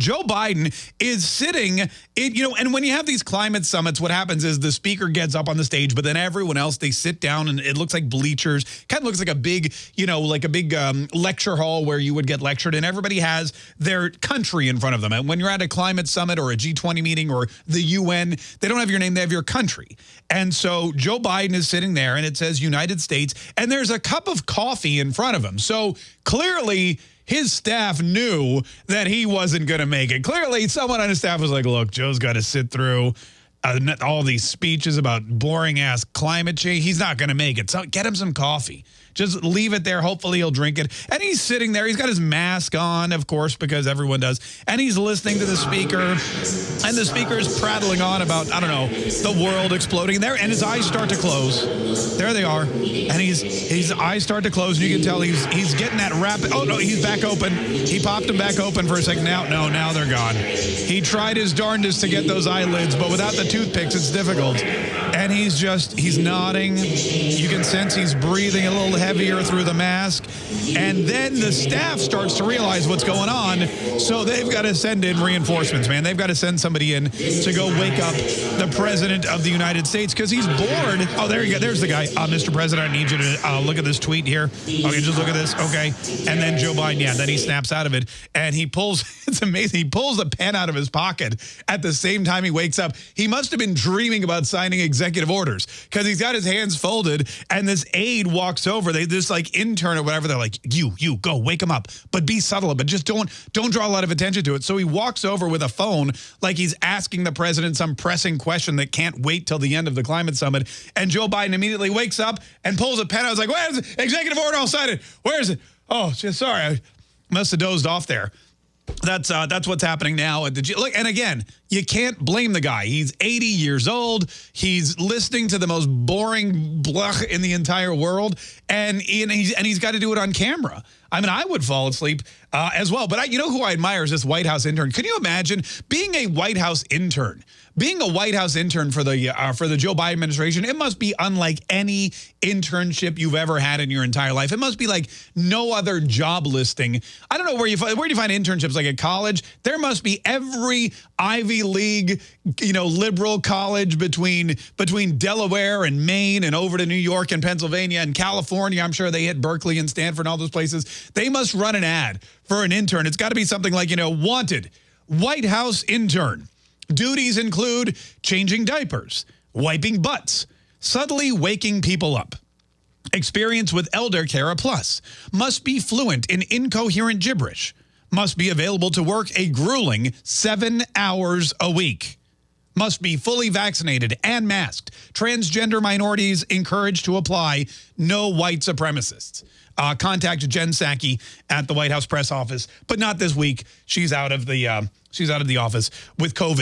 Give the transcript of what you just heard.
Joe Biden is sitting, in, you know, and when you have these climate summits, what happens is the speaker gets up on the stage, but then everyone else, they sit down and it looks like bleachers, kind of looks like a big, you know, like a big um, lecture hall where you would get lectured and everybody has their country in front of them. And when you're at a climate summit or a G20 meeting or the UN, they don't have your name, they have your country. And so Joe Biden is sitting there and it says United States and there's a cup of coffee in front of him. So clearly his staff knew that he wasn't going to make it. Clearly, someone on his staff was like, look, Joe's got to sit through uh, all these speeches about boring ass climate change. He's not going to make it. So get him some coffee. Just leave it there. Hopefully he'll drink it. And he's sitting there. He's got his mask on, of course, because everyone does. And he's listening to the speaker. And the speaker is prattling on about, I don't know, the world exploding there. And his eyes start to close. There they are. And he's his eyes start to close. And you can tell he's he's getting that rapid. Oh, no, he's back open. He popped them back open for a second. Now, no, now they're gone. He tried his darndest to get those eyelids, but without the toothpicks, it's difficult. And he's just, he's nodding. You can sense he's breathing a little heavier through the mask. And then the staff starts to realize what's going on. So they've got to send in reinforcements, man. They've got to send somebody in to go wake up the president of the United States because he's bored. Oh, there you go. There's the guy. Uh, Mr. President, I need you to uh, look at this tweet here. Okay, just look at this. Okay. And then Joe Biden, yeah, then he snaps out of it and he pulls, it's amazing. He pulls a pen out of his pocket at the same time he wakes up. He must have been dreaming about signing executive orders because he's got his hands folded and this aide walks over. They this like intern or whatever. They're like, you, you go wake him up, but be subtle, but just don't don't draw a lot of attention to it. So he walks over with a phone like he's asking the president some pressing question that can't wait till the end of the climate summit. And Joe Biden immediately wakes up and pulls a pen. I was like, where's? Executive order? I'll sign it. Where is it? Oh, sorry. I must have dozed off there. That's uh, that's what's happening now at the G look. And again, you can't blame the guy. He's 80 years old. He's listening to the most boring blah in the entire world, and and he's and he's got to do it on camera. I mean, I would fall asleep uh, as well. But I, you know who I admire is this White House intern. Can you imagine being a White House intern? Being a White House intern for the uh, for the Joe Biden administration, it must be unlike any internship you've ever had in your entire life. It must be like no other job listing. I don't know where you where do you find internships like at college? There must be every Ivy League, you know, liberal college between between Delaware and Maine and over to New York and Pennsylvania and California. I'm sure they hit Berkeley and Stanford and all those places. They must run an ad for an intern. It's got to be something like, you know, wanted White House intern. Duties include changing diapers, wiping butts, subtly waking people up. Experience with Elder Cara Plus. Must be fluent in incoherent gibberish. Must be available to work a grueling seven hours a week. Must be fully vaccinated and masked. Transgender minorities encouraged to apply. No white supremacists. Uh, contact Jen Psaki at the White House press office, but not this week. She's out of the uh, she's out of the office with COVID.